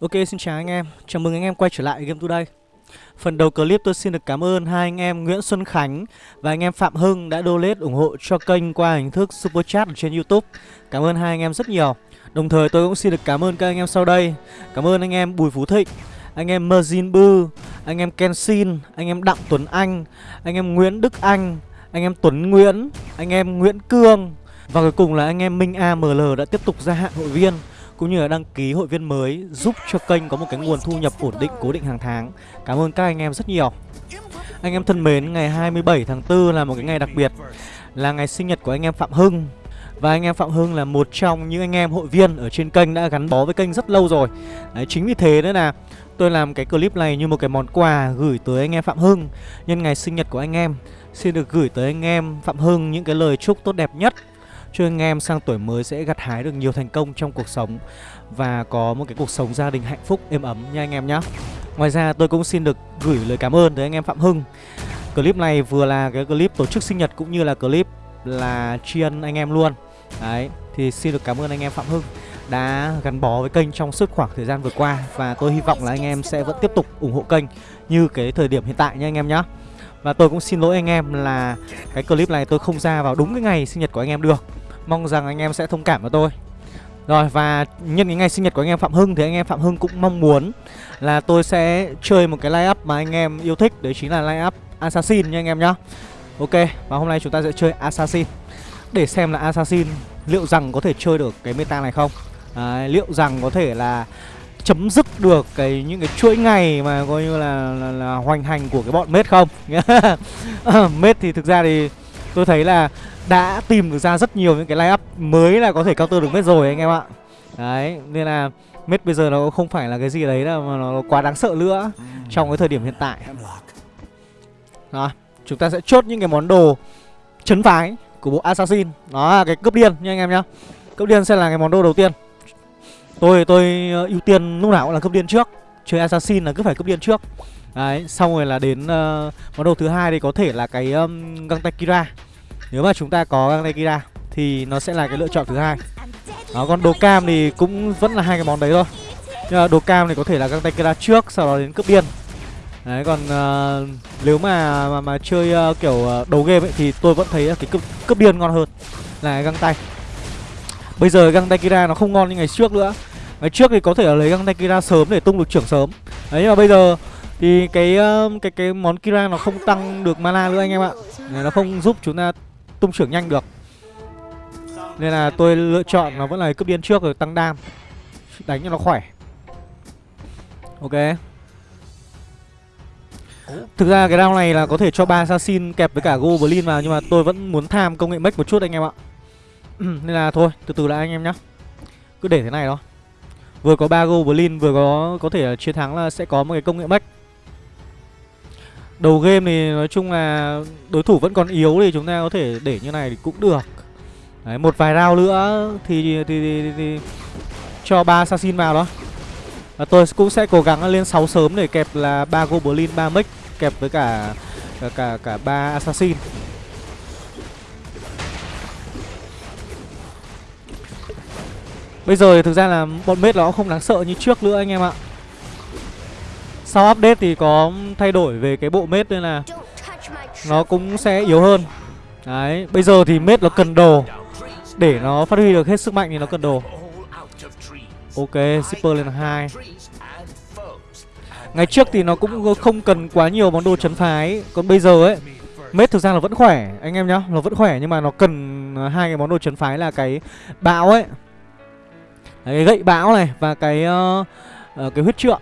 Ok xin chào anh em, chào mừng anh em quay trở lại Game Today Phần đầu clip tôi xin được cảm ơn hai anh em Nguyễn Xuân Khánh và anh em Phạm Hưng đã donate ủng hộ cho kênh qua hình thức Super Chat ở trên Youtube Cảm ơn hai anh em rất nhiều Đồng thời tôi cũng xin được cảm ơn các anh em sau đây Cảm ơn anh em Bùi Phú Thịnh, anh em Merzin Bư, anh em Kensin, anh em Đặng Tuấn Anh, anh em Nguyễn Đức Anh, anh em Tuấn Nguyễn, anh em Nguyễn Cương Và cuối cùng là anh em Minh AML đã tiếp tục gia hạn hội viên cũng như là đăng ký hội viên mới giúp cho kênh có một cái nguồn thu nhập ổn định cố định hàng tháng. Cảm ơn các anh em rất nhiều. Anh em thân mến, ngày 27 tháng 4 là một cái ngày đặc biệt là ngày sinh nhật của anh em Phạm Hưng. Và anh em Phạm Hưng là một trong những anh em hội viên ở trên kênh đã gắn bó với kênh rất lâu rồi. Đấy, chính vì thế nữa là tôi làm cái clip này như một cái món quà gửi tới anh em Phạm Hưng nhân ngày sinh nhật của anh em. Xin được gửi tới anh em Phạm Hưng những cái lời chúc tốt đẹp nhất cho anh em sang tuổi mới sẽ gặt hái được nhiều thành công trong cuộc sống và có một cái cuộc sống gia đình hạnh phúc êm ấm nha anh em nhé. Ngoài ra tôi cũng xin được gửi lời cảm ơn tới anh em Phạm Hưng. Clip này vừa là cái clip tổ chức sinh nhật cũng như là clip là tri ân anh em luôn. Đấy, thì xin được cảm ơn anh em Phạm Hưng đã gắn bó với kênh trong suốt khoảng thời gian vừa qua và tôi hy vọng là anh em sẽ vẫn tiếp tục ủng hộ kênh như cái thời điểm hiện tại nha anh em nhé. Và tôi cũng xin lỗi anh em là cái clip này tôi không ra vào đúng cái ngày sinh nhật của anh em được Mong rằng anh em sẽ thông cảm với tôi. Rồi và nhân cái ngày sinh nhật của anh em Phạm Hưng Thì anh em Phạm Hưng cũng mong muốn là tôi sẽ chơi một cái line up mà anh em yêu thích Đấy chính là line up Assassin nha anh em nhá. Ok và hôm nay chúng ta sẽ chơi Assassin. Để xem là Assassin liệu rằng có thể chơi được cái meta này không? À, Liệu rằng có thể là chấm dứt được cái những cái chuỗi ngày mà coi như là, là, là hoành hành của cái bọn mết không? Ờ, mết thì thực ra thì tôi thấy là đã tìm được ra rất nhiều những cái line up mới là có thể counter được mết rồi anh em ạ. Đấy nên là mết bây giờ nó không phải là cái gì đấy là mà nó quá đáng sợ nữa trong cái thời điểm hiện tại. Đó chúng ta sẽ chốt những cái món đồ chấn phái của bộ assassin. Đó là cái cướp điên nha anh em nhá. Cướp điên sẽ là cái món đồ đầu tiên. Tôi tôi ờ, ưu tiên lúc nào cũng là cướp điên trước. Chơi assassin là cứ phải cướp điên trước. Đấy xong rồi là đến uh, món đồ thứ hai thì có thể là cái um, găng tay kira nếu mà chúng ta có găng tay kira thì nó sẽ là cái lựa chọn thứ hai. Đó còn đồ cam thì cũng vẫn là hai cái món đấy thôi. Nhưng mà đồ cam thì có thể là găng tay kira trước sau đó đến cướp điên. Đấy còn uh, nếu mà mà, mà chơi uh, kiểu uh, đầu game ấy thì tôi vẫn thấy cái cướp, cướp điên ngon hơn là găng tay. Bây giờ găng tay kira nó không ngon như ngày trước nữa. Ngày trước thì có thể là lấy găng tay kira sớm để tung được trưởng sớm. Đấy nhưng mà bây giờ thì cái cái cái món kira nó không tăng được mana nữa anh em ạ. Nó không giúp chúng ta tung trưởng nhanh được. Nên là tôi lựa chọn nó vẫn là cướp điên trước rồi tăng đam. Đánh cho nó khỏe. Ok. Thực ra cái round này là có thể cho ba assassin kẹp với cả goblin vào, Nhưng mà tôi vẫn muốn tham công nghệ mech một chút anh em ạ. Nên là thôi, từ từ lại anh em nhá. Cứ để thế này thôi. Vừa có ba goblin, vừa có có thể là chiến thắng là sẽ có một cái công nghệ mech Đầu game thì nói chung là đối thủ vẫn còn yếu thì chúng ta có thể để như này thì cũng được. Đấy, một vài round nữa thì thì, thì, thì, thì cho ba assassin vào đó. Và tôi cũng sẽ cố gắng lên 6 sớm để kẹp là ba goblin, ba mech kẹp với cả cả cả cả ba assassin. Bây giờ thì thực ra là bọn mết nó không đáng sợ như trước nữa anh em ạ. Sau update thì có thay đổi về cái bộ mết nên là nó cũng sẽ yếu hơn. Đấy, bây giờ thì mết nó cần đồ. Để nó phát huy được hết sức mạnh thì nó cần đồ. Ok, shipper lên hai. Ngày trước thì nó cũng không cần quá nhiều món đồ chấn phái. Còn bây giờ ấy Mết thực ra là vẫn khỏe anh em nhá. Nó vẫn khỏe nhưng mà nó cần hai cái món đồ chấn phái là cái bão ấy. Đấy, cái gậy bão này và cái uh, uh, cái huyết trượng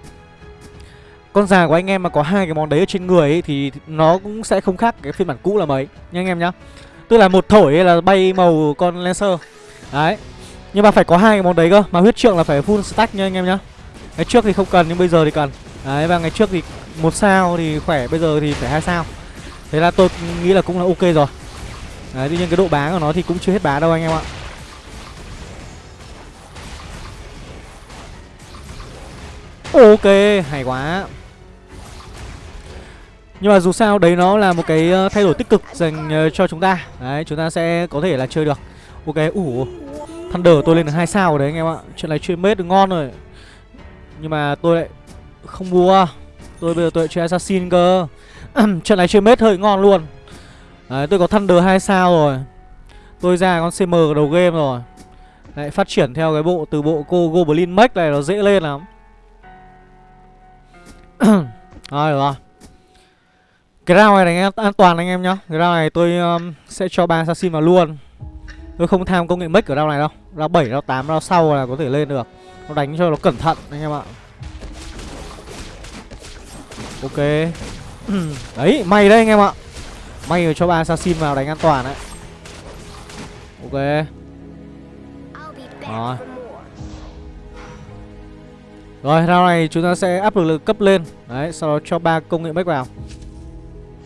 con già của anh em mà có hai cái món đấy ở trên người ấy, thì nó cũng sẽ không khác cái phiên bản cũ là mấy. Nha anh em nhá. Tức là một thổi là bay màu con lancer. Đấy. Nhưng mà phải có hai cái món đấy cơ. Mà huyết trượng là phải full stack nha anh em nhá. Ngày trước thì không cần nhưng bây giờ thì cần. Đấy và ngày trước thì một sao thì khỏe bây giờ thì phải hai sao. Thế là tôi nghĩ là cũng là ok rồi. Đấy tuy nhiên cái độ bá của nó thì cũng chưa hết bá đâu anh em ạ. Ok, hay quá. Nhưng mà dù sao, đấy nó là một cái ờ, thay đổi tích cực dành ờ, cho chúng ta. Đấy, chúng ta sẽ có thể là chơi được. Ok ủ, Thunder tôi lên được hai sao rồi đấy anh em ạ. Chuyện này chơi mết được ngon rồi. Nhưng mà tôi lại không mua. Tôi bây giờ tôi lại chơi assassin cơ. Chuyện này chơi mết hơi ngon luôn. Đấy, tôi có Thunder 2 sao rồi. Tôi ra con CM đầu game rồi. Lại phát triển theo cái bộ, từ bộ cô Goblin Mech này nó dễ lên lắm. Rồi được rồi. Cái round này đánh an toàn anh em nhá. Cái round này tôi um, sẽ cho ba assassin vào luôn. Tôi không tham công nghệ make ở round này đâu. Round 7, round 8, round sau là có thể lên được. Nó đánh cho nó cẩn thận anh em ạ. Ok. Đấy, may đấy anh em ạ. May rồi cho ba assassin vào đánh an toàn đấy. Ok. Rồi. Rồi, round này chúng ta sẽ áp lực lực cấp lên. Đấy, sau đó cho ba công nghệ bách vào.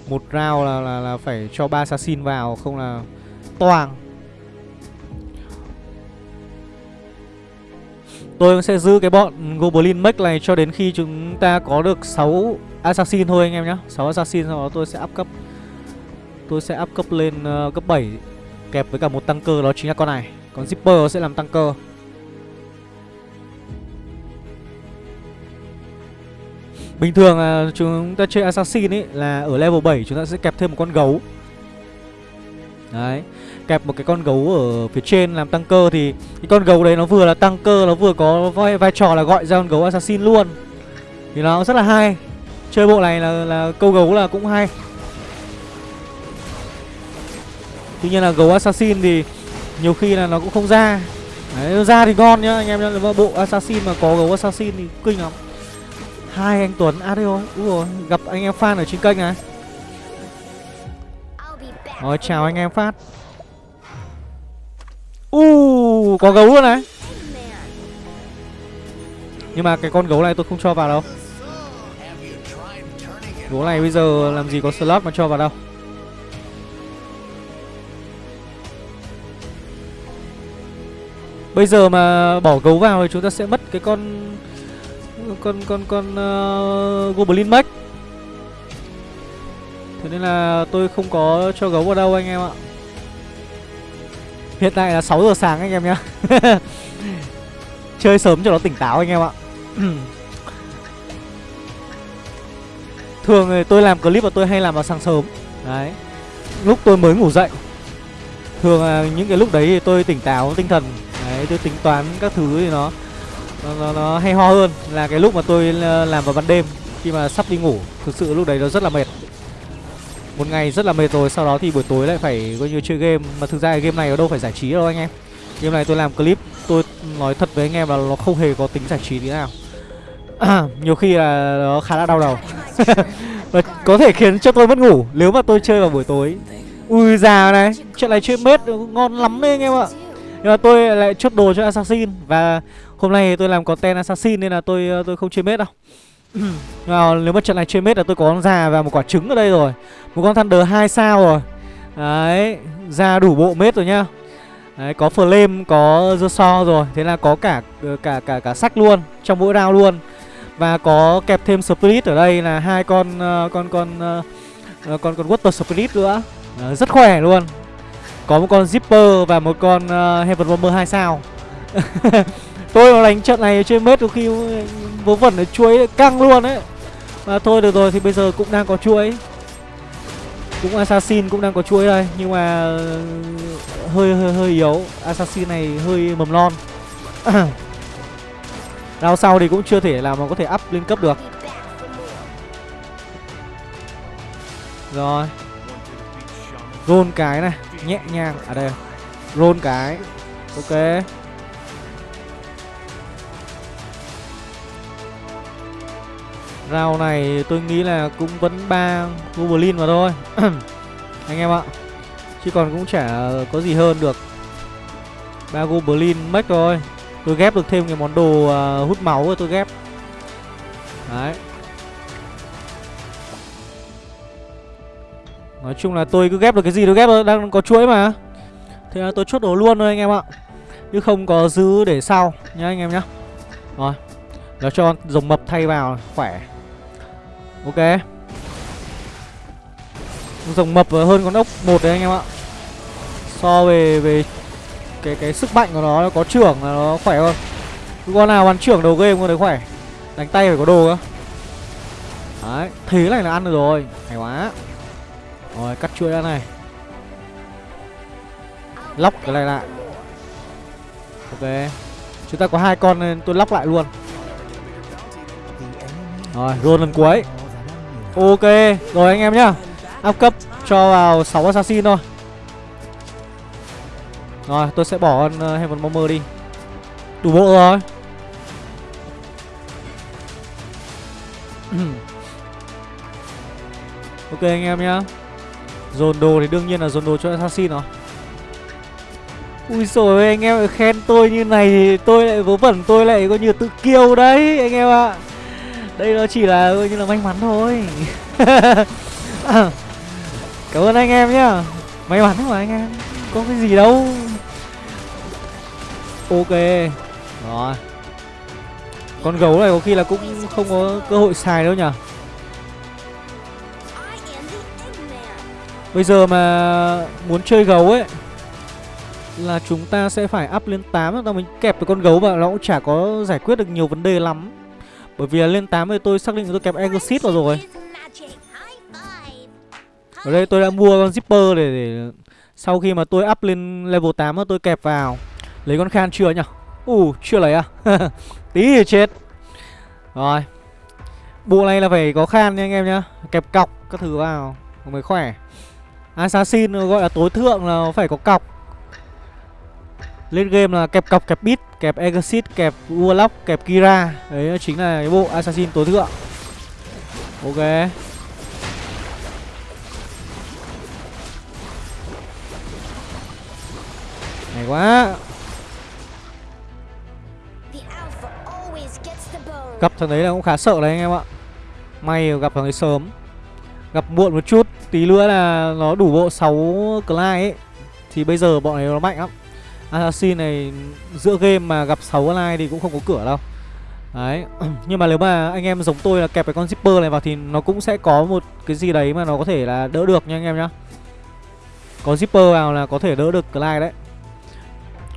Một round là, là, là phải cho ba assassin vào Không là toàn. Tôi sẽ giữ cái bọn Goblin Mech này cho đến khi chúng ta có được 6 Assassin thôi anh em nhé 6 Assassin sau đó tôi sẽ áp cấp. Tôi sẽ áp cấp lên uh, cấp 7 Kẹp với cả một tăng cơ đó chính là con này. Còn Zipper sẽ làm tăng cơ Bình thường là chúng ta chơi Assassin ấy là ở level 7 chúng ta sẽ kẹp thêm một con gấu. Đấy Kẹp một cái con gấu ở phía trên làm tăng cơ thì Cái con gấu đấy nó vừa là tăng cơ Nó vừa có vai, vai trò là gọi ra con gấu Assassin luôn. Thì nó rất là hay. Chơi bộ này là, là câu gấu là cũng hay. Tuy nhiên là gấu assassin thì nhiều khi là nó cũng không ra. Đấy, ra thì ngon nhá anh em nhá Bộ assassin mà có gấu assassin thì kinh lắm. Hai anh Tuấn Adio Úi rồi gặp anh em fan ở trên kênh này Rồi chào anh em phát Uh, có gấu luôn này. Nhưng mà cái con gấu này tôi không cho vào đâu. Gỗ này bây giờ làm gì có slot mà cho vào đâu. Bây giờ mà bỏ gấu vào thì chúng ta sẽ mất cái con con con con uh, Goblin Mech. Thế nên là tôi không có cho gấu vào đâu anh em ạ. Hiện tại là 6 giờ sáng anh em nhá. Chơi sớm cho nó tỉnh táo anh em ạ. Thường thì tôi làm clip và tôi hay làm vào sáng sớm Đấy Lúc tôi mới ngủ dậy Thường là những cái lúc đấy thì tôi tỉnh táo tinh thần Đấy tôi tính toán các thứ thì nó nó, nó, nó hay ho hơn Là cái lúc mà tôi ờ, làm vào ban đêm. Khi mà sắp đi ngủ Thực sự lúc đấy nó rất là mệt. Một ngày rất là mệt rồi Sau đó thì buổi tối lại phải coi như chơi game. Mà thực ra cái game này nó đâu phải giải trí đâu anh em. Game này tôi làm clip Tôi nói thật với anh em là nó không hề có tính giải trí tí nào. Nhiều khi là nó khá là đau đầu. Và có thể khiến cho tôi mất ngủ. Nếu mà tôi chơi vào buổi tối Ui già này Chuyện này chơi mết ngon lắm đấy anh em ạ. Nhưng mà tôi lại chốt đồ cho Assassin. Và hôm nay tôi làm content Assassin Nên là tôi tôi không chơi mết đâu à, Nếu mà trận này chơi mết là tôi có con già và một quả trứng ở đây rồi Một con Thunder 2 sao rồi Đấy Ra đủ bộ mết rồi nhá Đấy, có flame, có dơ so rồi Thế là có cả cả cả cả sách luôn Trong mỗi round luôn và có kẹp thêm Spirit ở đây là hai con con con uh, con con Water Spirit nữa. Uh, rất khỏe luôn. Có một con Zipper và một con uh, Heaven Bomber 2 sao. Tôi mà đánh trận này chơi mết đôi khi vớ vẩn ở chuối căng luôn đấy. Mà thôi được rồi thì bây giờ cũng đang có chuối. Cũng Assassin cũng đang có chuối đây, nhưng mà ờ, hơi hơi hơi yếu. Assassin này hơi mầm non. đau sau thì cũng chưa thể làm mà có thể up lên cấp được Rồi rôn cái này, Nhẹ nhàng À đây rôn cái Ok Round này tôi nghĩ là cũng vẫn ba Goblin mà thôi. Anh em ạ. Chứ còn cũng chả có gì hơn được. Ba Goblin mech rồi. Tôi ghép được thêm cái món đồ uh, hút máu rồi tôi ghép. Đấy. Nói chung là tôi cứ ghép được cái gì tôi ghép thôi. Đang có chuỗi mà. Thế là tôi chốt đồ luôn thôi anh em ạ. Chứ không có giữ để sau nhá anh em nhá. Rồi. Nó cho dòng mập thay vào khỏe. Ok. Rồng mập hơn con ốc một đấy anh em ạ. So về về cái cái sức mạnh của nó nó có trưởng là nó khỏe hơn. Con nào bắn trưởng đầu game con đấy khỏe. Đánh tay phải có đồ cơ. Đấy, Thế này là ăn được rồi. Hay quá. Rồi, cắt chuỗi ra này. Lóc cái này lại. Ok. Chúng ta có hai con nên tôi lóc lại luôn. Rồi, roll lần cuối. Ok Rồi anh em nhá. Up cấp cho vào 6 assassin thôi. Rồi tôi sẽ bỏ con uh, Heaven Bomber đi. Đủ bộ rồi. Ok anh em nhá. Dồn đồ thì đương nhiên là dồn đồ cho assassin rồi. Ui rồi anh em khen tôi như này thì tôi lại vớ vẩn tôi lại coi như tự kiêu đấy anh em ạ. Đây nó chỉ là, coi như là may mắn thôi. Cảm ơn anh em nhá. May mắn mà anh em, Có cái gì đâu. Ok. Rồi. Con gấu này có khi là cũng không có cơ hội xài đâu nhỉ? Bây giờ mà muốn chơi gấu ấy, Là chúng ta sẽ phải up lên 8 ta mình kẹp được con gấu vào, nó cũng chả có giải quyết được nhiều vấn đề lắm. Bởi vì là lên 8 thì tôi xác định tôi kẹp Exit vào rồi. Ở đây tôi đã mua con Zipper để, để Sau khi mà tôi up lên level 8 tôi kẹp vào. Lấy con Khan chưa nhỉ? Ù uh, chưa lấy à? Tí thì chết. Rồi. Bộ này là phải có Khan nha anh em nhá. Kẹp cọc các thứ vào mới khỏe. Assassin gọi là tối thượng là phải có cọc. Lên game là kẹp cọc, kẹp bit, kẹp Exit, kẹp Warlock, kẹp Kira. Đấy chính là cái bộ Assassin tối thượng. Ok. Hay quá. Gặp thằng đấy là cũng khá sợ đấy anh em ạ. May gặp thằng ấy sớm. Gặp muộn một chút Tí nữa là nó đủ bộ 6 Clyde ấy. Thì bây giờ bọn này nó mạnh lắm Assassin này giữa game mà gặp 6 online thì cũng không có cửa đâu. Đấy Nhưng mà nếu mà anh em giống tôi là kẹp cái con zipper này vào Thì nó cũng sẽ có một cái gì đấy mà nó có thể là đỡ được nha anh em nhá. Có zipper vào là có thể đỡ được Clyde đấy.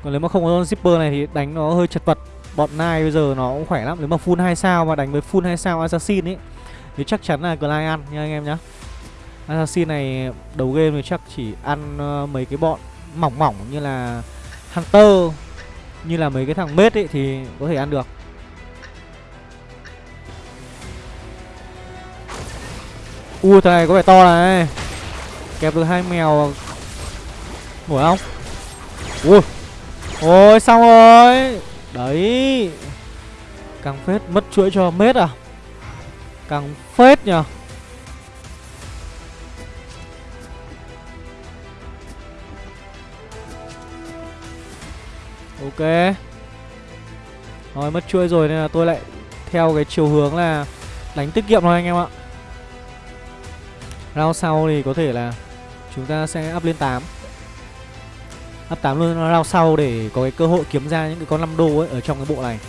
Còn nếu mà không có con zipper này thì đánh nó hơi chật vật. Bọn Nai bây giờ nó cũng khỏe lắm. Nếu mà full 2 sao mà đánh với full 2 sao Assassin ấy Thì chắc chắn là Clyde ăn nha anh em nhá. Assassin này đầu game thì chắc chỉ ăn uh, mấy cái bọn mỏng mỏng như là Hunter Như là mấy cái thằng mết ấy thì có thể ăn được. U, thằng này có vẻ to này. Kẹp được hai mèo. Nổi không? Ui Ôi, xong rồi. Đấy. Càng phết, mất chuỗi cho mết à? Càng phết nhờ. Ok. Rồi mất chuôi rồi nên là tôi lại Theo cái chiều hướng là Đánh tiết kiệm thôi anh em ạ. Round sau thì có thể là Chúng ta sẽ up lên 8 Up 8 luôn round sau để có cái cơ hội kiếm ra những cái con 5 đô ấy Ở trong cái bộ này.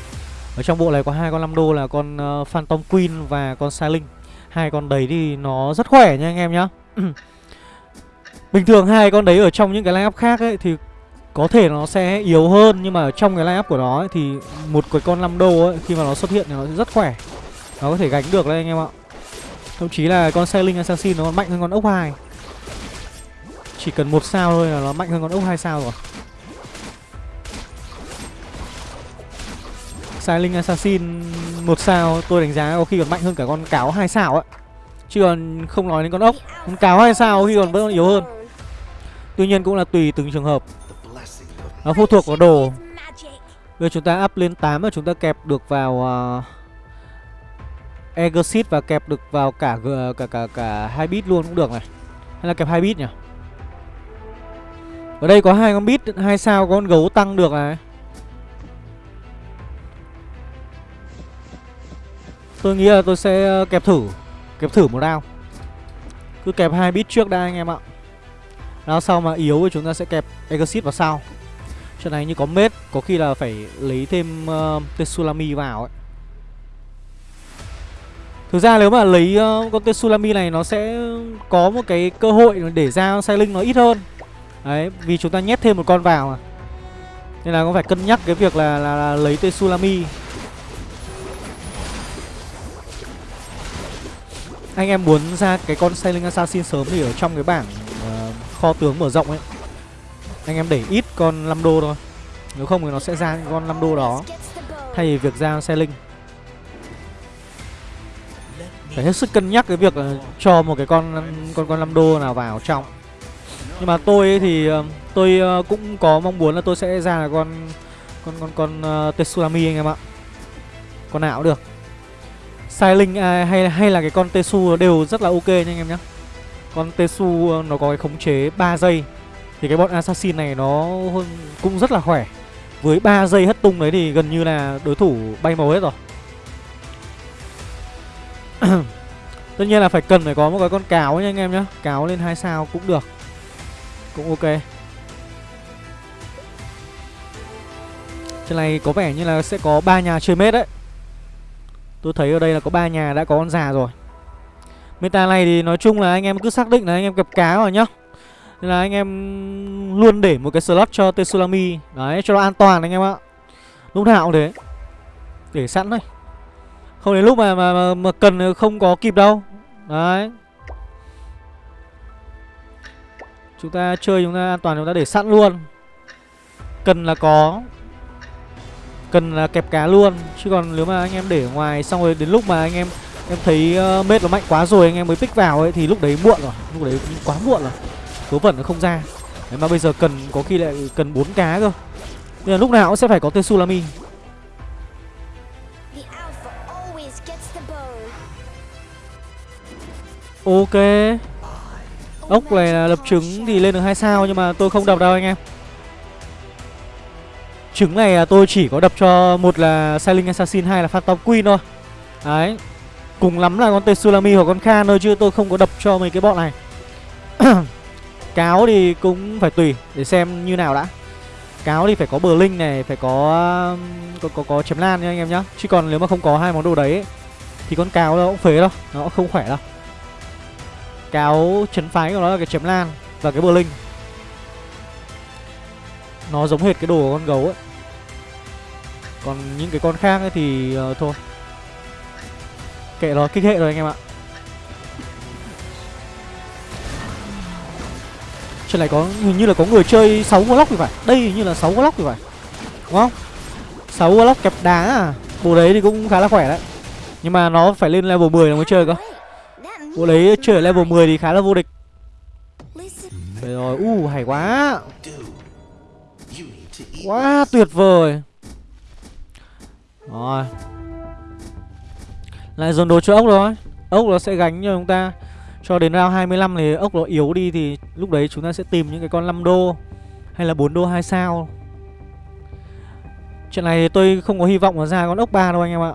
Ở trong bộ này có hai con 5 đô là con uh, Phantom Queen và con Silent Hai con đấy thì nó rất khỏe nha anh em nhá. Bình thường hai con đấy ở trong những cái lineup khác ấy Thì có thể nó sẽ yếu hơn nhưng mà ở trong cái line up của nó ấy, thì một cái con 5 đô ấy khi mà nó xuất hiện thì nó rất khỏe. Nó có thể gánh được đấy anh em ạ. Thậm chí là con Sailing Assassin nó còn mạnh hơn con ốc 2. Chỉ cần một sao thôi là nó mạnh hơn con ốc 2 sao rồi. Sailing Assassin một sao tôi đánh giá có khi còn mạnh hơn cả con cáo hai sao ấy. Chứ còn không nói đến con ốc, con cáo hai sao khi còn vẫn yếu hơn. Tuy nhiên cũng là tùy từng trường hợp. Nó phụ thuộc vào đồ Bây giờ chúng ta up lên 8 và chúng ta kẹp được vào uh, Exit và kẹp được vào cả cả cả cả hai bit luôn cũng được này. Hay là kẹp hai bit nhỉ? Ở đây có hai con bit, hai sao có con gấu tăng được này. Tôi nghĩ là tôi sẽ ờ, kẹp thử, kẹp thử một round. Cứ kẹp hai bit trước đã anh em ạ. Round sau mà yếu thì chúng ta sẽ kẹp Exit vào sau. Trận này như có mết Có khi là phải lấy thêm uh, Tetsulami vào ấy. Thực ra nếu mà lấy uh, con Tetsulami này nó sẽ có một cái cơ hội để ra Sailing nó ít hơn. Đấy, vì chúng ta nhét thêm một con vào mà. Nên là cũng phải cân nhắc cái việc là, là, là lấy Tetsulami. Anh em muốn ra cái con Sailing Assassin sớm thì ở trong cái bảng uh, kho tướng mở rộng ấy anh em để ít con 5 đô thôi. Nếu không thì nó sẽ ra con 5 đô đó. Thay vì việc ra xe linh. Phải hết sức cân nhắc cái việc là cho một cái con con con 5 đô nào vào trong. Nhưng mà tôi ấy thì ờ, tôi ờ, cũng có mong muốn là tôi sẽ ra là con con con con ờ, uh, Tetsulami anh em ạ. Con nào cũng được. Sai linh à, hay hay là cái con Tesu đều rất là ok nha anh em nhé con Tesu nó có cái khống chế 3 giây thì cái bọn assassin này nó cũng rất là khỏe. Với 3 giây hất tung đấy thì gần như là đối thủ bay màu hết rồi. Tất nhiên là phải cần phải có một cái con cáo nha anh em nhé Cáo lên hai sao cũng được. Cũng ok. Trên này có vẻ như là sẽ có ba nhà chơi mết đấy. Tôi thấy ở đây là có ba nhà đã có con già rồi. Meta này thì nói chung là anh em cứ xác định là anh em gặp cá rồi nhá. Nên là anh em luôn để một cái slot cho Tsunami Đấy cho nó an toàn anh em ạ. Lúc nào cũng thế. Để sẵn thôi. Không đến lúc mà, mà, mà, mà cần không có kịp đâu. Đấy. Chúng ta chơi chúng ta an toàn chúng ta để sẵn luôn. Cần là có. Cần là kẹp cá luôn. Chứ còn nếu mà anh em để ngoài xong rồi đến lúc mà anh em em thấy uh, mết nó mạnh quá rồi anh em mới pick vào ấy thì lúc đấy muộn rồi. Lúc đấy quá muộn rồi số vận nó không ra. Đấy mà bây giờ cần có khi lại cần bốn cá cơ. Nên là lúc nào cũng sẽ phải có tên Sulami. Ok. Ốc này là lập trứng thì lên được hai sao nhưng mà tôi không đập đâu anh em. Trứng này tôi chỉ có đập cho một là Sailing Assassin hai là Phantom Queen thôi. Đấy. Cùng lắm là con Tetsulami hoặc con Khan thôi chứ tôi không có đập cho mấy cái bọn này Cáo thì cũng phải tùy để xem như nào đã. Cáo thì phải có bờ linh này, phải có um, có, có, có chém lan nha anh em nhá. Chứ còn nếu mà không có hai món đồ đấy Thì con cáo nó cũng phế đâu, nó cũng không khỏe đâu. Cáo chấn phái của nó là cái chém lan và cái bờ linh. Nó giống hệt cái đồ của con gấu ấy. Còn những cái con khác ấy thì uh, thôi. Kệ nó kích hệ rồi anh em ạ. Trên này có hình như là có người chơi 6 Warlock thì phải. Đây hình như là 6 Warlock thì phải. Đúng không? 6 Warlock kẹp đá à? Bộ đấy thì cũng khá là khỏe đấy. Nhưng mà nó phải lên level 10 mới chơi cơ. Bộ đấy chơi ở level 10 thì khá là vô địch. Đấy rồi, u uh, hay quá. Quá tuyệt vời. Rồi. Lại dồn đồ cho ốc rồi. Ốc nó sẽ gánh cho chúng ta. Cho đến round 25 thì ốc nó yếu đi Thì lúc đấy chúng ta sẽ tìm những cái con 5 đô Hay là 4 đô 2 sao. Chuyện này thì tôi không có hy vọng là ra con ốc 3 đâu anh em ạ.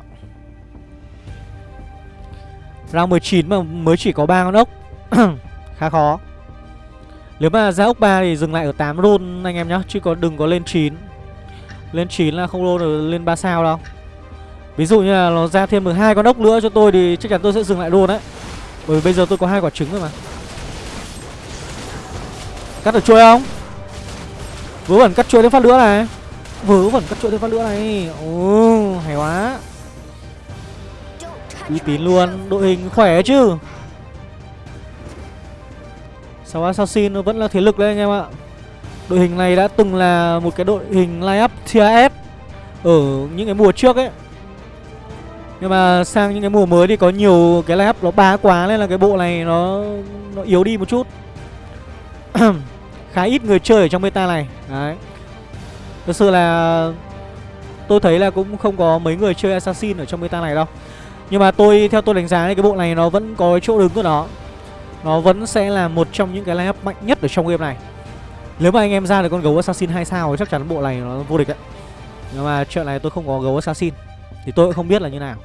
Round 19 mà mới chỉ có 3 con ốc. Khá khó. Nếu mà ra ốc 3 thì dừng lại ở 8 roll anh em nhá, Chứ có đừng có lên 9 Lên 9 là không roll được, lên 3 sao đâu. Ví dụ như là nó ra thêm được hai con ốc nữa cho tôi thì chắc chắn tôi sẽ dừng lại luôn đấy. Bởi vì bây giờ tôi có hai quả trứng rồi mà. Cắt được chuôi không? Vớ vẩn cắt chuôi thêm phát nữa này. Vớ vẩn cắt chuôi thêm phát nữa này. Ồ, hay quá. Uy tín luôn, đội hình khỏe chứ. Sáu Assassin nó vẫn là thế lực đấy anh em ạ. Đội hình này đã từng là một cái đội hình line up tier S ở những cái mùa trước ấy nhưng mà sang những cái mùa mới thì có nhiều cái line nó bá quá nên là cái bộ này nó nó yếu đi một chút. Khá ít người chơi ở trong meta này. Đấy. Thực sự là tôi thấy là cũng không có mấy người chơi assassin ở trong meta này đâu. Nhưng mà tôi, theo tôi đánh giá thì cái bộ này nó vẫn có chỗ đứng của nó. Nó vẫn sẽ là một trong những cái lineup mạnh nhất ở trong game này. Nếu mà anh em ra được con gấu assassin 2 sao thì chắc chắn bộ này nó vô địch ạ nhưng mà chuyện này tôi không có gấu assassin. Thì tôi cũng không biết là như nào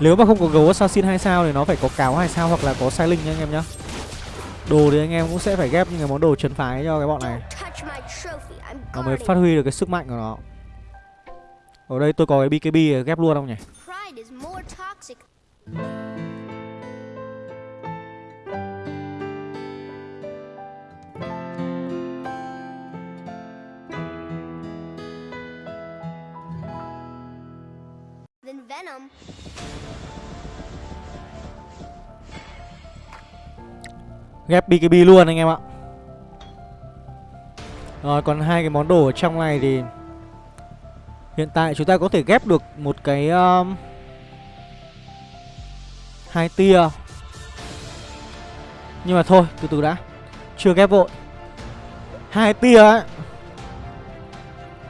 nếu mà không có gấu assassin 2 sao thì nó phải có cáo 2 sao hoặc là có sai linh nha anh em nhá. Đồ thì anh em cũng sẽ phải ghép những cái món đồ trấn phái cho cái bọn này. Nó mới phát huy được cái sức mạnh của nó. Ở đây tôi có cái BKB ghép luôn không nhỉ? venom. Ghép BKB luôn anh em ạ. Rồi còn hai cái món đồ ở trong này thì hiện tại chúng ta có thể ghép được một cái um, hai tia. Nhưng mà thôi, từ từ đã. Chưa ghép vội. Hai tia ấy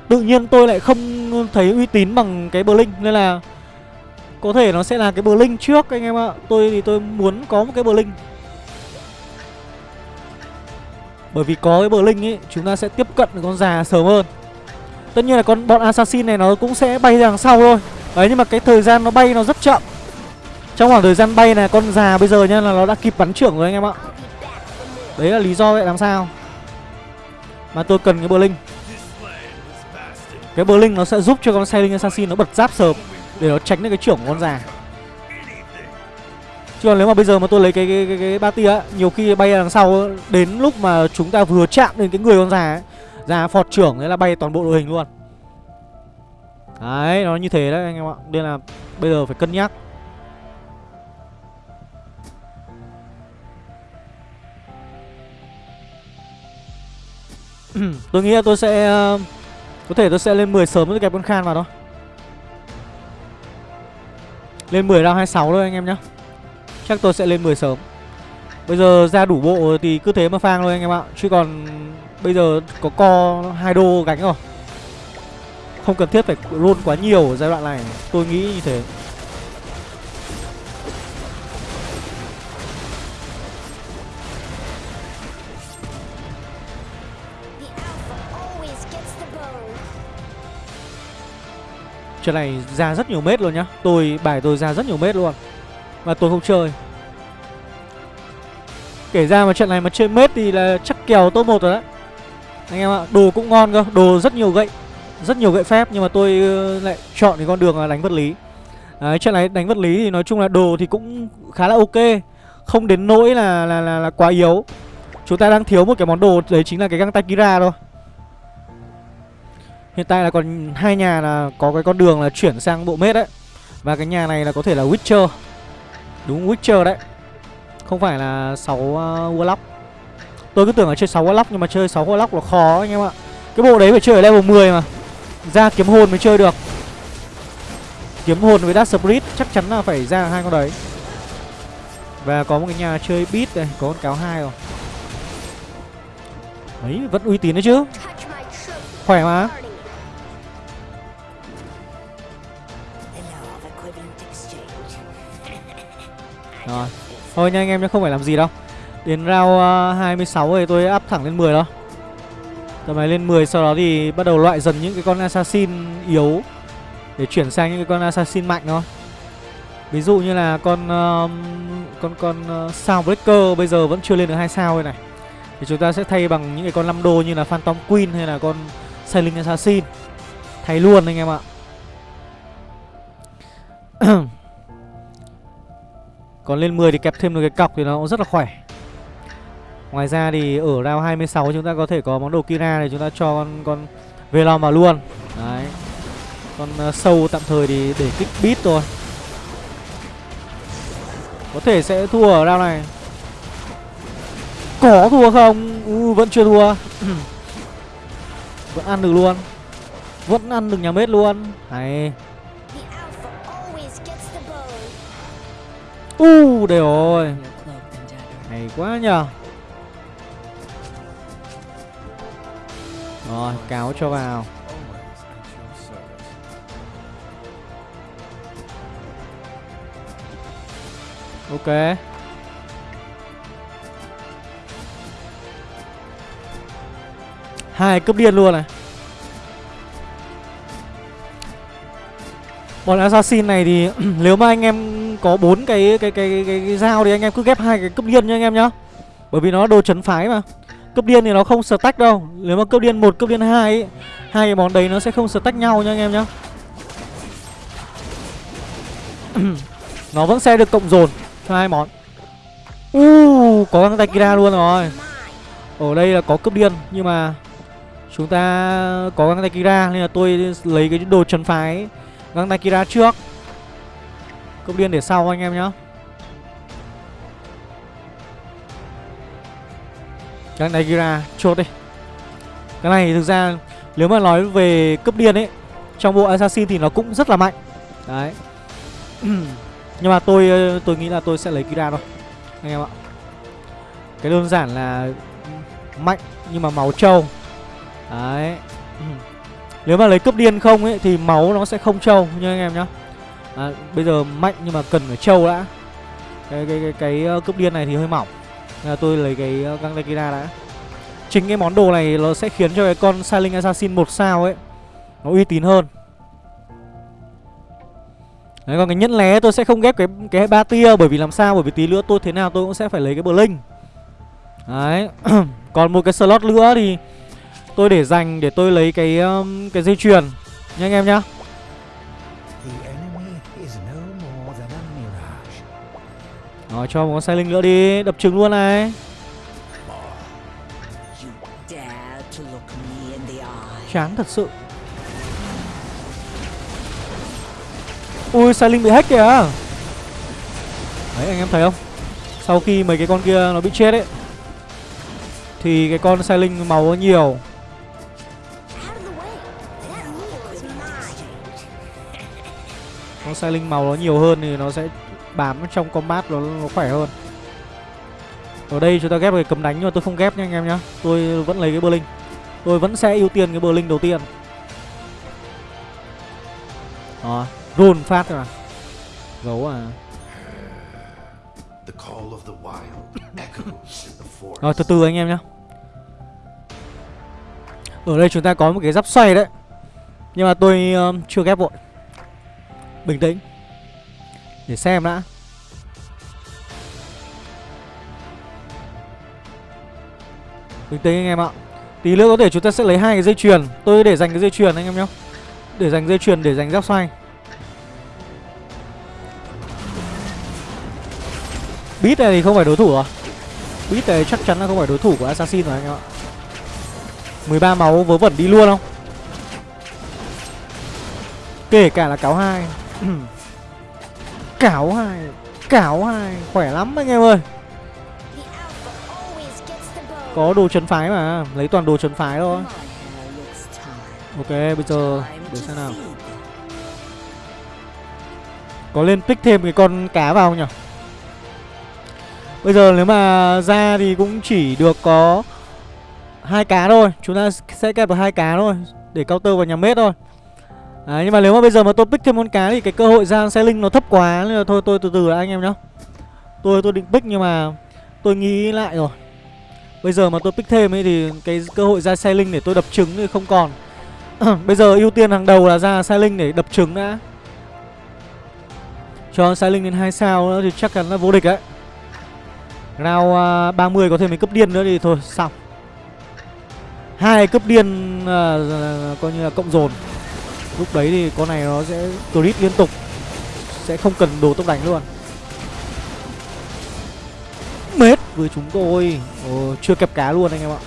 tự nhiên tôi lại không thấy uy tín bằng cái Blink nên là có thể nó sẽ là cái Blink trước, anh em ạ. Tôi thì tôi muốn có một cái Blink Bởi vì có cái Blink ấy, Chúng ta sẽ tiếp cận được con già sớm hơn. Tất nhiên là con, bọn assassin này nó cũng sẽ bay ra đằng sau thôi. Đấy, nhưng mà cái thời gian nó bay nó rất chậm. Trong khoảng thời gian bay này, con già bây giờ nha là nó đã kịp bắn trưởng rồi anh em ạ. Đấy là lý do vậy, làm sao? Mà tôi cần cái Blink Cái Blink nó sẽ giúp cho con Sailing Assassin nó bật giáp sớm. Để nó tránh được cái trưởng của con già Chứ còn nếu mà bây giờ mà tôi lấy cái cái cái, cái ba tia nhiều khi bay đằng sau đến lúc mà chúng ta vừa chạm đến cái người con già ấy, già phọt trưởng đấy là bay toàn bộ đội hình luôn. Đấy, nó như thế đấy anh em ạ. Nên là bây giờ phải cân nhắc. tôi nghĩ là tôi sẽ ờ, có thể tôi sẽ lên 10 sớm với kẹp con Khan vào thôi. Lên 10 round 26 thôi anh em nhá. Chắc tôi sẽ lên 10 sớm. Bây giờ ra đủ bộ thì cứ thế mà phang thôi anh em ạ. Chứ còn bây giờ có co hai đô gánh rồi. Không cần thiết phải roll quá nhiều ở giai đoạn này. Tôi nghĩ như thế. Trận này ra rất nhiều mét luôn nhá. Tôi bài tôi ra rất nhiều mét luôn. Mà tôi không chơi. Kể ra mà trận này mà chơi mết thì là chắc kèo top 1 rồi đấy. Anh em ạ, đồ cũng ngon cơ Đồ rất nhiều gậy Rất nhiều gậy phép Nhưng mà tôi ờ, lại chọn cái con đường là đánh vật lý. Đấy, trận này đánh vật lý thì nói chung là đồ thì cũng khá là ok Không đến nỗi là, là, là, là quá yếu. Chúng ta đang thiếu một cái món đồ Đấy chính là cái găng tay Kira thôi. Hiện tại là còn hai nhà là có cái con đường là chuyển sang bộ mết đấy. Và cái nhà này là có thể là Witcher. Đúng Witcher đấy. Không phải là 6 uh, à, Warlock. Tôi cứ tưởng là chơi 6 Warlock nhưng mà chơi 6 Warlock là khó anh em ạ. Cái bộ đấy phải chơi ở level 10 mà. Ra kiếm hồn mới chơi được. Kiếm hồn với Dark Spirit chắc chắn là phải ra hai con đấy. Và có một cái nhà chơi beat này, có con cáo hai rồi. Đấy, vẫn uy tín đấy chứ. Khỏe mà. Rồi. Thôi nha anh em nhé không phải làm gì đâu. Đến round uh, 26 thì tôi up thẳng lên 10 đó Tầm này lên 10 sau đó thì bắt đầu loại dần những cái con assassin yếu Để chuyển sang những cái con assassin mạnh thôi. Ví dụ như là con uh, con con ờ, uh, Soundbreaker bây giờ vẫn chưa lên được hai sao đây này. Thì chúng ta sẽ thay bằng những cái con 5 đô như là Phantom Queen hay là con Sailing Assassin. Thay luôn anh em ạ. Còn lên 10 thì kẹp thêm được cái cọc thì nó cũng rất là khỏe. Ngoài ra thì ở round 26 chúng ta có thể có món đồ Kira này chúng ta cho con con Velom vào luôn. Đấy. Con uh, sâu tạm thời thì để kích beat thôi. Có thể sẽ thua ở round này. Có thua không? Ừ, vẫn chưa thua. Vẫn ăn được luôn. Vẫn ăn được nhà mết luôn. Hay U uh, đây rồi Hay quá nhờ Rồi cáo cho vào. Ok. Hai cấp điên luôn này. Còn assassin này thì nếu mà anh em có bốn cái cái cái cái, cái dao thì anh em cứ ghép hai cái cấp điên nha anh em nhá. Bởi vì nó đồ chấn phái mà. Cấp điên thì nó không stack đâu. Nếu mà cấp điên một cấp điên hai ấy, hai cái món đấy nó sẽ không stack nhau nha anh em nhá. nó vẫn sẽ được cộng dồn cho hai món. Uh, có găng tay Kira luôn rồi. Ở đây là có cấp điên nhưng mà chúng ta có găng tay Kira nên là tôi lấy cái đồ chấn phái Vâng, găng tay Kira trước. Cốc điên để sau anh em nhá. Găng tay Kira chốt đi. Cái này thực ra nếu mà nói về cấp điên ấy, Trong bộ Assassin thì nó cũng rất là mạnh. Đấy. Nhưng mà tôi ờ, tôi nghĩ là tôi sẽ lấy Kira thôi, Anh em ạ. Cái đơn giản là Mạnh nhưng mà máu trâu. Đấy. Nếu mà lấy cấp điên không ấy Thì máu nó sẽ không trâu nha anh em nhá à, Bây giờ mạnh nhưng mà cần phải trâu đã Cái cái cái, cái, ờ, cấp điên này thì hơi mỏng Nên là tôi lấy cái ờ, găng Dakira đã Chính cái món đồ này nó sẽ khiến cho cái con Silent Assassin một sao ấy Nó uy tín hơn Đấy còn cái nhẫn lé tôi sẽ không ghép cái cái ba tia bởi vì làm sao bởi vì tí nữa tôi thế nào tôi cũng sẽ phải lấy cái bờ linh. Đấy. còn một cái slot nữa thì tôi để dành để tôi lấy cái um, cái dây chuyền nha anh em nhá. Rồi cho một con xe linh nữa đi, đập trứng luôn này. Chán thật sự. Ui sai linh bị hack kìa Đấy anh em thấy không Sau khi mấy cái con kia nó bị chết ấy Thì cái con sai linh màu nó nhiều Con sai linh màu nó nhiều hơn thì nó sẽ bám trong combat nó, nó khỏe hơn. Ở đây chúng ta ghép cái cấm đánh nhưng mà tôi không ghép nha anh em nhá. Tôi vẫn lấy cái bơ linh Tôi vẫn sẽ ưu tiên cái bơ linh đầu tiên. Đó Roll phát thôi mà. Gấu à. Rồi từ từ anh em nhá. Ở đây chúng ta có một cái giáp xoay đấy. Nhưng mà tôi uh, chưa ghép vội Bình tĩnh. Để xem đã. Bình tĩnh anh em ạ. Tí nữa có thể chúng ta sẽ lấy hai cái dây chuyền. Tôi để dành cái dây chuyền anh em nhá Để dành dây chuyền, để dành giáp xoay. Beat này thì không phải đối thủ rồi Beat này chắc chắn là không phải đối thủ của Assassin rồi anh em ạ. 13 máu vớ vẩn đi luôn không? Kể cả là cáo hai. Cáo hai Cáo hai Khỏe lắm anh em ơi. Có đồ chấn phái mà Lấy toàn đồ chấn phái thôi. Ok bây giờ Để xem nào. Có lên pick thêm cái con cá vào không nhỉ? Bây giờ nếu mà ra thì cũng chỉ được có hai cá thôi. Chúng ta sẽ kẹp được hai cá thôi Để counter vào nhà mết thôi Đấy, nhưng mà nếu mà bây giờ mà tôi pick thêm con cá thì cái cơ hội ra xe linh nó thấp quá nên là thôi tôi từ từ đã anh em nhá. Tôi tôi định pick nhưng mà tôi nghĩ lại rồi. Bây giờ mà tôi pick thêm ấy thì cái cơ hội ra xe linh để tôi đập trứng thì không còn. bây giờ ưu tiên hàng đầu là ra xe linh để đập trứng đã. Cho xe linh lên hai sao nữa thì chắc chắn là vô địch đấy. Round à, uh, 30 có thêm mấy cấp điên nữa thì thôi xong hai cấp điên uh, coi như là cộng dồn Lúc đấy thì con này nó sẽ crit liên tục. Sẽ không cần đồ tốc đánh luôn. Mết với chúng tôi. Ồ, Chưa kẹp cá luôn anh em ạ.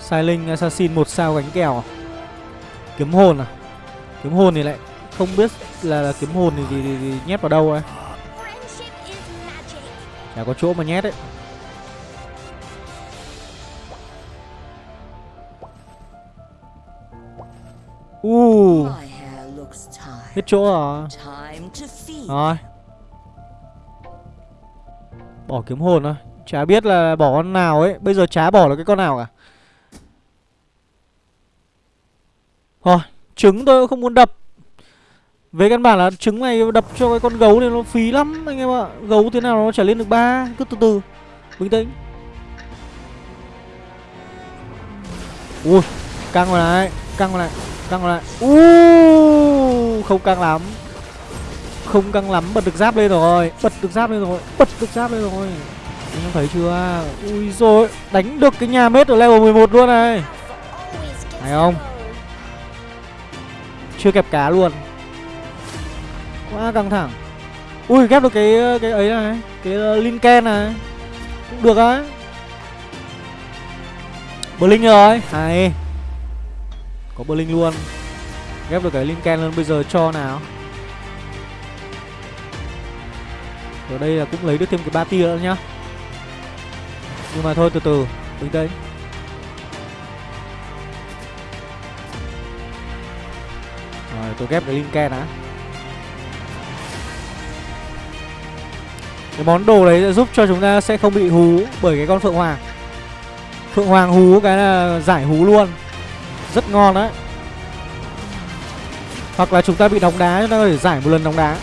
Silent Assassin một sao gánh kèo? À? Kiếm hồn à? Kiếm hồn thì lại không biết là, là kiếm hồn thì, thì, thì, thì nhét vào đâu ấy. Chả có chỗ mà nhét ấy. Uh. Hết chỗ rồi Rồi. Bỏ kiếm hồn thôi. Chả biết là bỏ con nào ấy. Bây giờ chả bỏ được cái con nào cả. Thôi, Trứng tôi không muốn đập. Về căn bản là trứng này đập cho cái con gấu này nó phí lắm, anh em ạ. Gấu thế nào nó chả lên được ba. Cứ từ từ. Bình tĩnh. Ui, Căng vào này, Căng vào này. Căng lại. Uh, Không căng lắm. Không căng lắm Bật được giáp lên rồi. Bật được giáp lên rồi Bật được giáp lên rồi. Anh em thấy chưa? Ui rồi Đánh được cái nhà mết ở level 11 luôn này. Thấy không? Chưa kẹp cá luôn. Quá căng thẳng. Ui ghép được cái cái ấy này Cái uh, Linken này. Cũng được á. Blink rồi. Hay. Có Berlin luôn. Ghép được cái Lincoln luôn, bây giờ cho nào. Ở đây là cũng lấy được thêm cái ba tia nữa nhá. Nhưng mà thôi, từ từ bình tĩnh rồi, tôi ghép cái Lincoln đã cái món đồ đấy sẽ giúp cho chúng ta sẽ không bị hú bởi cái con phượng hoàng. Phượng hoàng hú cái là giải hú luôn rất ngon đấy. Hoặc là chúng ta bị đóng đá chúng ta có thể giải một lần đóng đá.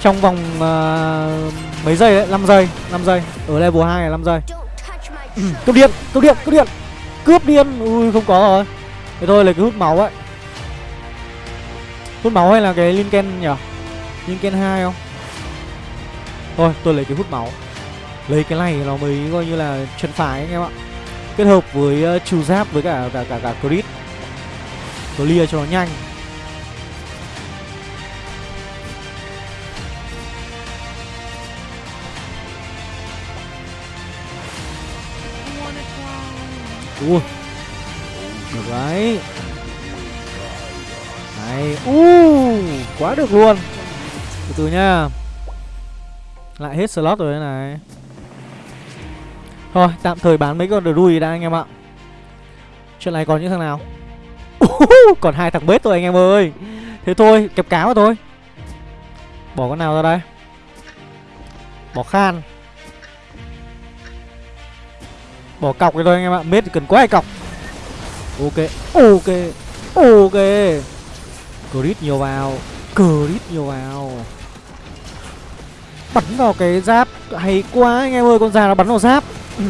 Trong vòng uh, mấy giây đấy 5 giây 5 giây. Ở level 2 là 5 giây. Cướp điện cướp điện cướp điện. Cướp điện ui không có rồi. Thế thôi lấy cái hút máu ấy. Hút máu hay là cái linken nhỉ? Linken 2 không? Thôi tôi lấy cái hút máu. Lấy cái này nó mới coi như là chân phải anh em ạ kết hợp với ờ, uh, trừ giáp với cả cả cả cả crit. Clear cho nó nhanh. Ui. Được đấy Này, u Quá được luôn. Từ từ nha. Lại hết slot rồi đây này. Thôi, tạm thời bán mấy con đuôi đã anh em ạ. Chuyện này còn những thằng nào? Còn hai thằng bếp thôi anh em ơi. Thế thôi, kẹp cáo thôi. Bỏ con nào ra đây? Bỏ khan. Bỏ cọc đi thôi anh em ạ. Mết cần quá hay cọc. Ok Ok Ok. Crit nhiều vào. Crit nhiều vào. Bắn vào cái giáp. Hay quá anh em ơi Con già nó bắn vào giáp.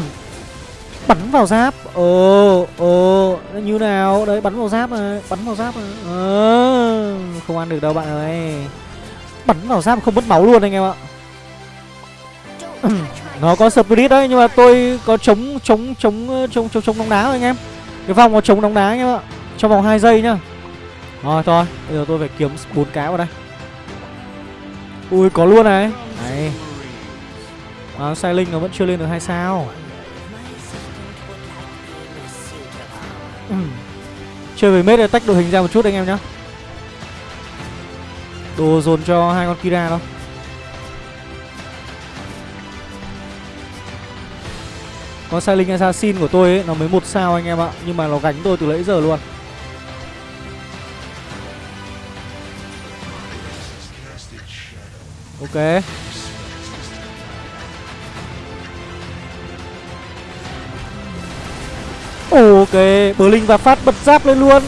Bắn vào giáp. Ồ Ồ Như nào? Đấy bắn vào giáp này Bắn vào giáp này. À, Không ăn được đâu bạn ơi. Bắn vào giáp không mất máu luôn anh em ạ. Nó có spirit đấy nhưng mà tôi có chống chống chống chống chống chống nóng đá rồi anh em. Cái vòng có chống nóng đá anh em ạ. Trong vòng 2 giây nhá. Rồi thôi bây giờ tôi phải kiếm bốn cá vào đây. Ui có luôn này. Đấy à, sai linh nó vẫn chưa lên được hai sao. Ừ. chơi với mết tách đội hình ra một chút anh em nhá. Đồ dồn cho hai con kira đâu Con sai linh assassin của tôi ấy Nó mới một sao anh em ạ Nhưng mà nó gánh tôi từ nãy giờ luôn. Ok. Ok Blink và phát bật giáp lên luôn.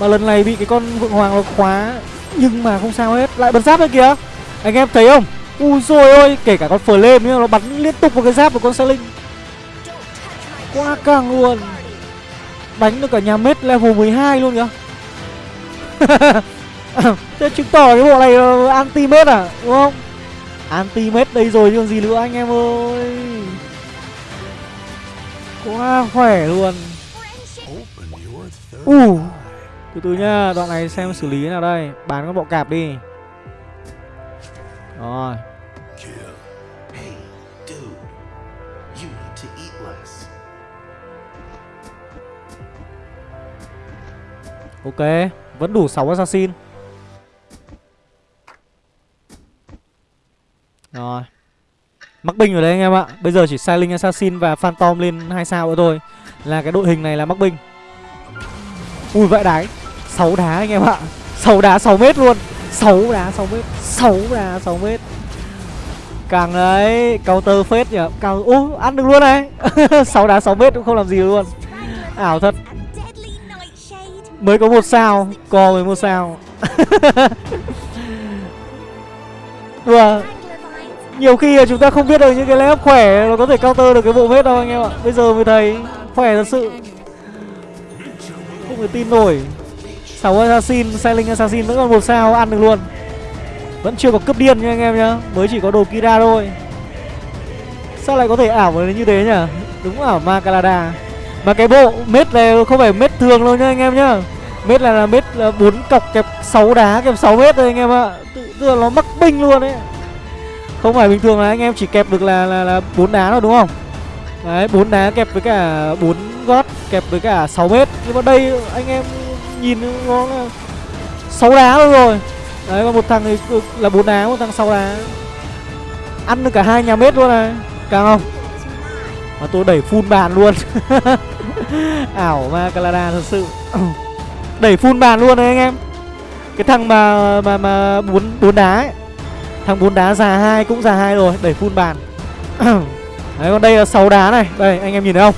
Mà lần này bị cái con vượng hoàng nó khóa, Nhưng mà không sao hết. Lại bật giáp lên kìa. Anh em thấy không? Ui rồi ôi, Kể cả con flame nữa, Nó bắn liên tục vào cái giáp của con Sai Linh Quá càng luôn. Đánh được cả nhà mết level 12 luôn kìa. Thế chứng tỏ cái bộ này anti mết à Đúng không? Anti mết đây rồi chứ còn gì nữa, anh em ơi. Quá khỏe luôn. Uh, Từ từ nha Đoạn này xem xử lý thế nào đây. Bán con bọ cạp đi. Rồi. Ok, vẫn đủ 6 assassin. Rồi. Mắc binh rồi đấy anh em ạ. Bây giờ chỉ sai linh Assassin và Phantom lên hai sao nữa thôi là cái đội hình này là mắc binh. Ui vãi đái. 6 đá anh em ạ. 6 đá 6 mét luôn. 6 đá 6 mét. 6 đá 6 mét. Càng đấy, counter phết nhỉ. Càng... ô ăn được luôn này. 6 đá 6 mét cũng không làm gì luôn. Ảo thật mới có một sao co mới một sao đùa nhiều khi chúng ta không biết được những cái lép khỏe nó có thể counter được cái bộ vết đâu anh em ạ. Bây giờ mới thấy khỏe thật sự. Không thể tin nổi. Sáu assassin sailing assassin vẫn còn một sao ăn được luôn. Vẫn chưa có cướp điên nha anh em nhá. Mới chỉ có đồ kira thôi. Sao lại có thể ảo như thế nhỉ? Đúng ảo ma calada mà cái bộ mết này không phải mết thường đâu nhá anh em nhá. Mết là, là mết là 4 cọc kẹp 6 đá kẹp 6 mét thôi anh em ạ. Tức là nó mắc binh luôn đấy không phải bình thường là anh em chỉ kẹp được là là, là 4 đá thôi đúng không? Đấy 4 đá kẹp với cả 4 gót kẹp với cả 6 mét. Nhưng mà đây anh em nhìn nó là 6 đá thôi rồi. Đấy còn một thằng thì là 4 đá một thằng 6 đá. Ăn được cả hai nhà mét luôn này. Càng không? Mà tôi đẩy full bàn luôn. Ảo ma Canada thật sự. Đẩy full bàn luôn đấy anh em. Cái thằng mà mà mà bốn bốn đá ấy. Thằng bốn đá già hai cũng già hai rồi Đẩy full bàn. Đấy còn đây là 6 đá này. Đây anh em nhìn thấy không?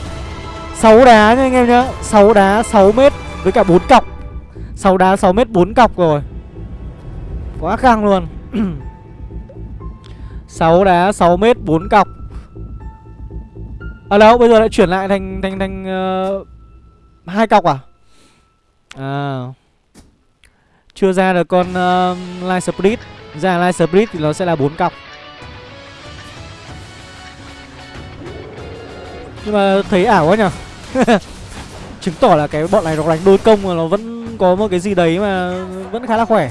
6 đá nha anh em nhá. 6 đá 6 m với cả 4 cọc. 6 đá 6 m 4 cọc rồi. Quá căng luôn. 6 đá 6 m 4 cọc. À đâu bây giờ lại chuyển lại thành thành thành uh, hai cọc à? À. Chưa ra được con ờ, uh, Light Split ra Light Split thì nó sẽ là 4 cọc. Nhưng mà thấy ảo quá nhở Chứng tỏ là cái bọn này nó đánh đôi công mà nó vẫn có một cái gì đấy mà vẫn khá là khỏe.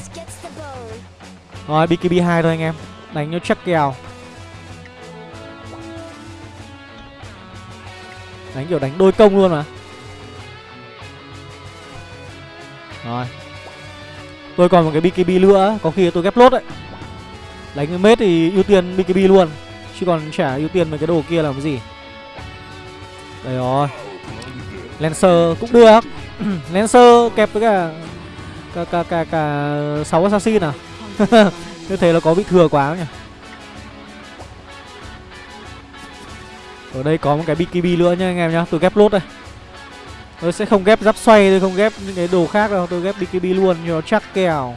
Rồi BKB 2 thôi anh em. Đánh cho chắc kèo. Đánh kiểu đánh đôi công luôn mà. Rồi. Tôi còn một cái BKB nữa Có khi tôi ghép lốt đấy. Đánh cái mết thì ưu tiên BKB luôn Chứ còn chả ưu tiên mấy cái đồ kia làm cái gì. Đây rồi. Lancer cũng được. Lancer kẹp với cả Cả cả cả, cả 6 assassin à? Như thế là có bị thừa quá nhỉ? Ở đây có một cái BKB nữa nha anh em nhá Tôi ghép lốt đây. Tôi sẽ không ghép giáp xoay, Tôi không ghép những cái đồ khác đâu. Tôi ghép BKB luôn, cho nó chắc kèo.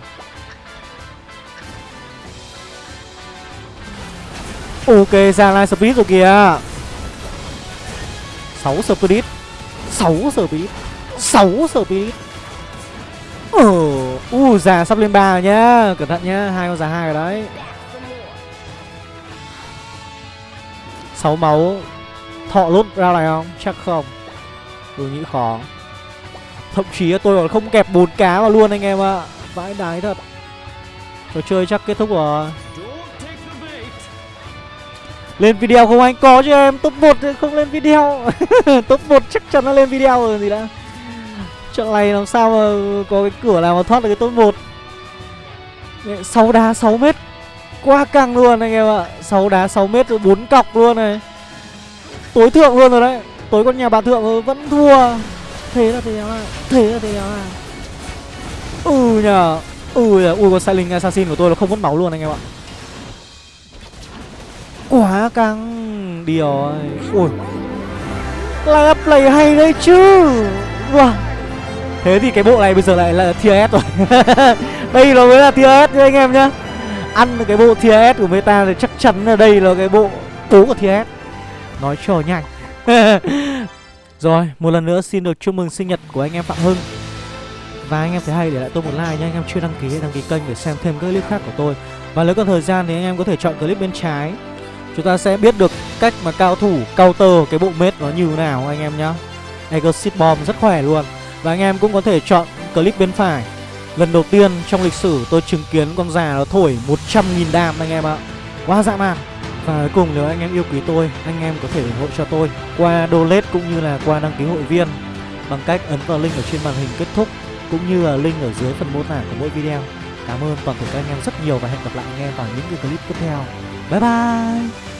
Ok, ra line speed rồi kìa. 6 speed. 6 speed. 6 speed. Ờ U, già sắp lên 3 rồi nhá. Cẩn thận nhá, hai con già hai rồi đấy. 6 máu. Thọ lốt ra này không? Chắc không. Tôi nghĩ khó. Thậm chí tôi còn không kẹp bốn cá vào luôn anh em ạ. À. Vãi đái thật. Trò chơi chắc kết thúc rồi. Lên video không anh? Có chứ em, Top 1 không lên video. Top 1 chắc chắn nó lên video rồi, gì đã. Trận này làm sao mà có cái cửa nào mà thoát được cái top 1 6 đá 6 mét. Quá căng luôn anh em ạ. 6 đá 6 mét rồi 4 cọc luôn này. Tối thượng luôn rồi đấy. Tối con nhà bà thượng vẫn thua. Thế là thế nào Thế là thế nào Ừ nhờ Ừ nhờ. Ui, con Silent Assassin của tôi nó không mất máu luôn anh em ạ. Quá căng. Đi rồi Ui. Là play hay đấy chứ. Wow. Thế thì cái bộ này bây giờ lại là tier S rồi. Đây nó mới là tier S nha anh em nhá. Ăn cái bộ tier S của meta thì chắc chắn là đây là cái bộ cố của tier S. Nói cho nhanh. Rồi, một lần nữa xin được chúc mừng sinh nhật của anh em Phạm Hưng. Và anh em thấy hay để lại tôi một like nha Anh em chưa đăng ký đăng ký kênh để xem thêm các clip khác của tôi. Và nếu còn thời gian thì anh em có thể chọn clip bên trái. Chúng ta sẽ biết được cách mà cao thủ counter cái bộ mết nó như thế nào anh em nhá. Exit Bomb rất khỏe luôn. Và anh em cũng có thể chọn clip bên phải. Lần đầu tiên trong lịch sử tôi chứng kiến con già nó thổi 100.000 đam anh em ạ. Quá dã man và cuối cùng nếu anh em yêu quý tôi, anh em có thể ủng hộ cho tôi qua donate cũng như là qua đăng ký hội viên bằng cách ấn vào link ở trên màn hình kết thúc cũng như là link ở dưới phần mô tả của mỗi video. Cảm ơn toàn thể các anh em rất nhiều và hẹn gặp lại anh em vào những cái clip tiếp theo. Bye bye!